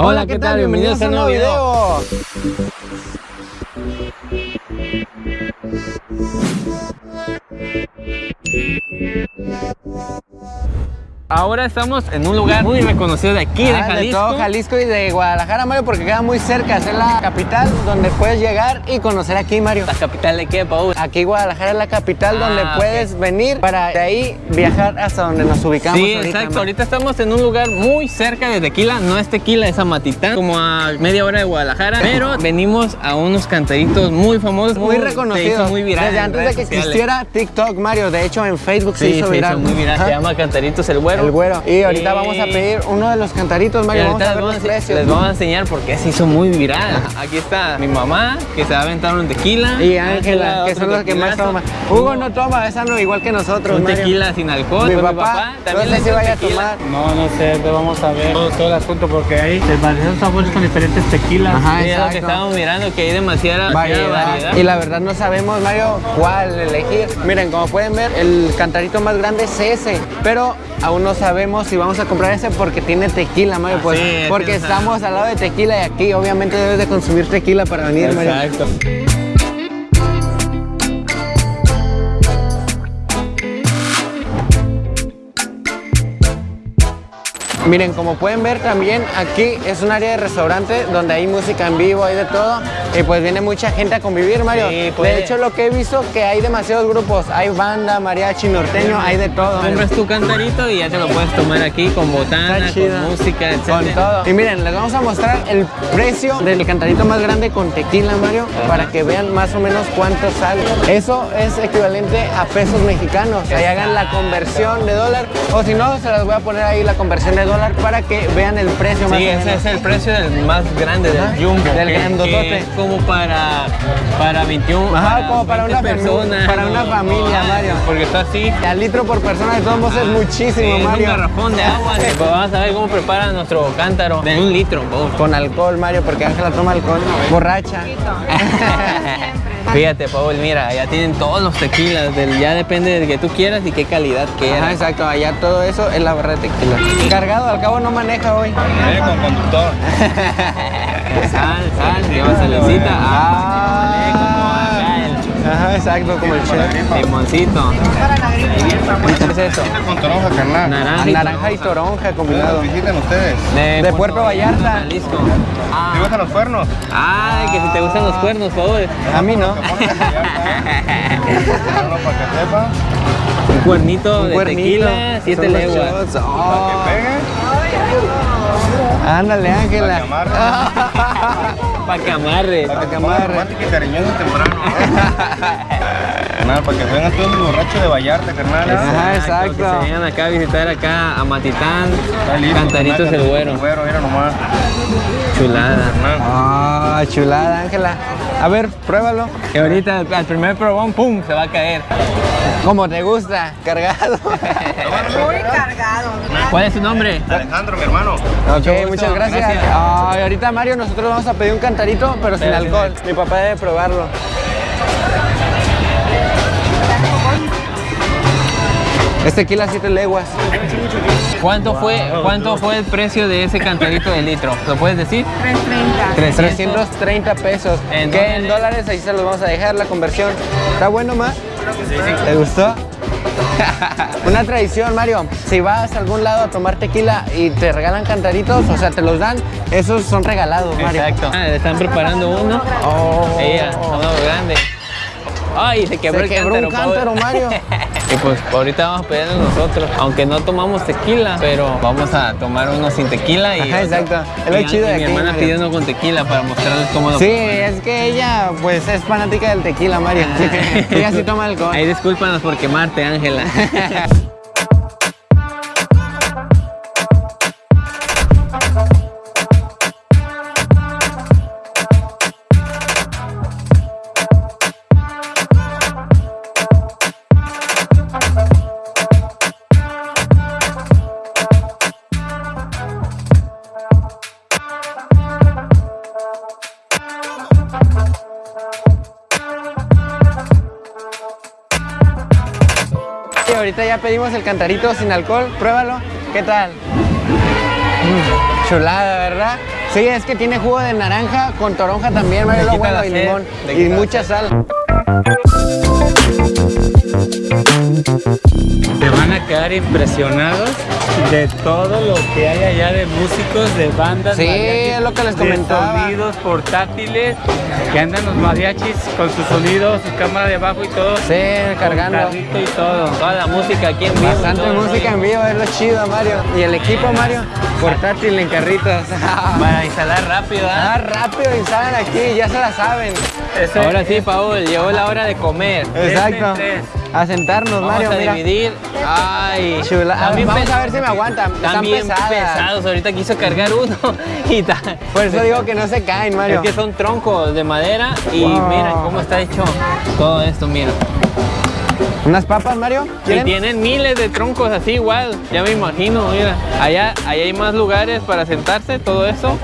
Hola, ¿qué tal? Bienvenidos a un nuevo video. Ahora estamos en un lugar muy reconocido de aquí, de Ah, Jalisco. todo Jalisco y de Guadalajara, Mario, porque queda muy cerca. Es la capital donde puedes llegar y conocer aquí, Mario. ¿La capital de qué, Paul? Aquí Guadalajara es la capital Ah, donde puedes venir para de ahí viajar hasta donde nos ubicamos Sí, ahorita, exacto. Ahorita estamos en un lugar muy cerca de Tequila. No es Tequila, es Amatitán, como a media hora de Guadalajara. Pero venimos a unos cantaritos muy famosos. Muy Se reconocido. hizo muy viral Desde antes de que sociales. existiera TikTok, Mario. De hecho, en Facebook se Sí, hizo se viral. hizo muy viral. Ajá. Se llama Cantaritos el Güero. El güero. Y ahorita Y- vamos a pedir uno de los cantaritos, Mario. Vamos ahorita a ver les los vamos a- precios. Les vamos a enseñar por qué se hizo muy viral. Aquí está mi mamá, que se va a aventar un tequila. Y Ángela, que son los que más toman. Hugo no toma, esa no, igual que nosotros, Un Mario. tequila sin alcohol. Mi Pues papá, no también sé si echa vaya a tomar. No, no sé, te vamos a ver todo, todo el asunto porque hay varios sabores con diferentes tequilas. Ajá, Sí, es lo que estábamos mirando, que hay demasiada, demasiada variedad. variedad. Y la verdad no sabemos, Mario, cuál elegir. Miren, como pueden ver, el cantarito más grande es ese, pero aún no sabemos si vamos a comprar ese porque tiene tequila, Mario. Pues, Sí, porque estamos al lado de tequila y aquí obviamente debes de consumir tequila para venir, Mario. Exacto. Miren, como pueden ver también aquí es un área de restaurante donde hay música en vivo, hay de todo y pues viene mucha gente a convivir, Mario. Sí, pues. De hecho, lo que he visto que hay demasiados grupos, hay banda, mariachi, norteño, hay de todo. Compras tu cantarito y ya te lo puedes tomar aquí con botana, con música, etc. Con todo. Y miren, les vamos a mostrar el precio del cantarito más grande con tequila, Mario, para que vean más o menos cuánto sale. Eso es equivalente a pesos mexicanos. Ahí hagan la conversión de dólar. O si no, se las voy a poner ahí la conversión de dólar para que vean el precio más Sí, o ese menos. es el precio del más grande, del jumbo. del grandotote. que como para, para 21 Ajá, como para 20 una personas. para una familia, ajá, Mario. Porque está así. Al litro por persona de todos modos es Ah, muchísimo, sí, es Mario. un garrafón de agua. Pues vamos a ver cómo preparan nuestro cántaro de un litro. Con alcohol, Mario, porque Ángela toma alcohol. Borracha. Fíjate, Paul, mira, ya tienen todos los tequilas, del, ya depende de que tú quieras y qué calidad Ajá, quieras. exacto, allá todo eso es la barra de tequila. Cargado, al cabo no maneja hoy. Viene con conductor. Sal, sal, lleva salecita. Ah, Ajá, exacto, como el chef. limoncito. ¿Qué es eso? Viene con toronja, carnal. Naranja. y Naranja y toronja combinado. Visiten ustedes. De, Puerto Vallarta. Jalisco. ¿Te Ah, gustan los cuernos? ay, que si te gustan los cuernos, por favor. A mí no. Un cuernito de tequila, siete Son los leguas. shots. Para que pegue. Ándale, Ángela. Para que amarre. Para que amarre. Para que cariñoso temprano. Carnal, para que vengan todos los borrachos de Vallarta, carnal. Ajá, exacto. Que se vengan acá a visitar acá a Matitán, Cantaritos carnal, el Güero. El güero, mira nomás. Chulada. Ah, chulada, Ángela. A ver, pruébalo. Que ahorita al primer probón, ¡pum! se va a caer. Como te gusta, cargado. Muy cargado. ¿Cuál es su nombre? Alejandro, mi hermano. Ok, muchas gracias. gracias. Ay, ahorita Mario, nosotros vamos a pedir un cantarito, Pero sin alcohol. Mi papá debe probarlo. Es tequila siete leguas. ¿Cuánto fue, ¿Cuánto fue el precio de ese cantarito de litro? ¿Lo puedes decir? 330. 330 pesos. ¿En ¿Qué? dólares? En dólares, ahí se los vamos a dejar la conversión. ¿Está bueno, ma? ¿Te gustó? Una tradición, Mario. Si vas a algún lado a tomar tequila y te regalan cantaritos, o sea, te los dan, esos son regalados, Mario. Exacto. Ah, le están preparando uno. Oh. Ella, uno grande. Ay, se quebró Se el quebró un cántaro, cántaro, Paul. Mario. Y pues ahorita vamos a pedirlo nosotros, aunque no tomamos tequila, pero vamos a tomar uno sin tequila y Ajá, exacto. Es lo y- chido de y mi aquí, hermana Mario. pidiendo con tequila para mostrarles cómo lo Sí, es que ella, pues, es fanática del tequila, Mario. ella sí toma alcohol. Ahí discúlpanos por quemarte, Ángela. ahorita ya pedimos el cantarito sin alcohol. Pruébalo. ¿Qué tal? Mm, chulada, ¿verdad? Sí, es que tiene jugo de naranja con toronja también, Mario, lo bueno, y limón. Y mucha sal. Se van a quedar impresionados de todo lo que hay allá de músicos, de bandas. Sí, mariachis, es lo que les de comentaba. sonidos portátiles, que andan los mariachis con su sonido, su cámara de bajo y todo. Sí, cargando. Y todo. Toda la música aquí en vivo. Bastante música en vivo, es lo chido, Mario. Y el equipo, Mario, portátil en carritos. Para instalar rápido, ¿ah? Ah, rápido instalan aquí, ya se la saben. Ahora sí, Paul, llegó la hora de comer. Exacto. tres. A sentarnos, Vamos Mario, a mira. dividir. Ay, Chula. También vamos a ver si me aguantan. Están pesadas. pesados. Ahorita quiso cargar uno y ta- Por eso digo que no se caen, Mario. Es que son troncos de madera y Wow. miren cómo está hecho todo esto, mira. ¿Unas papas, Mario? Y ¿Quieren? tienen miles de troncos así igual, ya me imagino, mira. Allá, allá hay más lugares para sentarse, todo eso.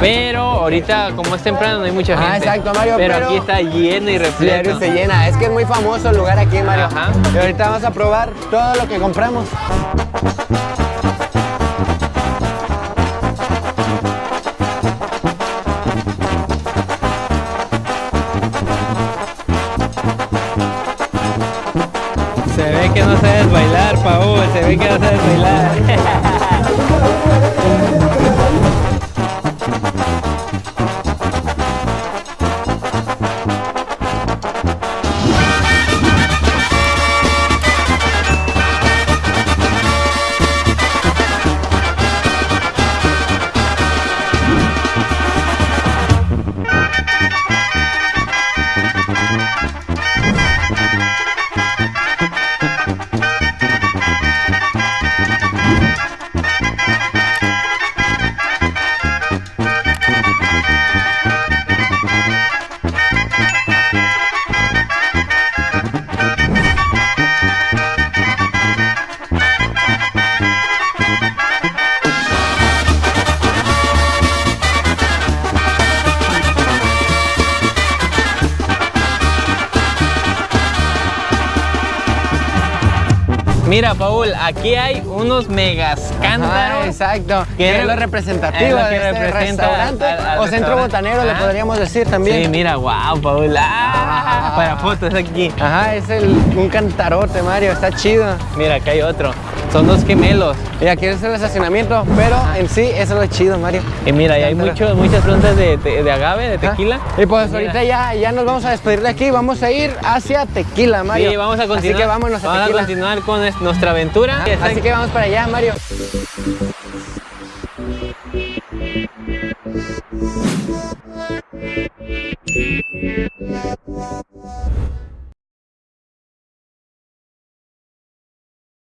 Pero ahorita, como es temprano, no hay mucha Ah, gente. exacto, Mario, Pero, pero- aquí está lleno y repleto. se llena. Es que es muy famoso el lugar aquí, Mario. Ajá. Y ahorita vamos a probar todo lo que compramos. Se ve que no sabes bailar, Paul, se ve que no sabes bailar. Mira, Paul, aquí hay unos megas Ajá, cántaros. exacto. Que es lo es representativo de este restaurante al- al o centro botanero, le Ah. podríamos decir también. Sí, mira, wow, Paul. Ah, para fotos aquí. Ajá, es el, un cantarote, Mario, está chido. Mira, acá hay otro. Son dos gemelos. Y aquí es el estacionamiento, pero en sí eso es lo chido, Mario. Y mira, y hay muchos, muchas plantas de, de- de agave, de tequila. Y pues Mira. ahorita ya, ya nos vamos a despedir de aquí, vamos a ir hacia Tequila, Mario. Sí, vamos a continuar. Así que vámonos a Vamos Tequila. continuar con es- nuestra aventura. Así que vamos para allá, Mario.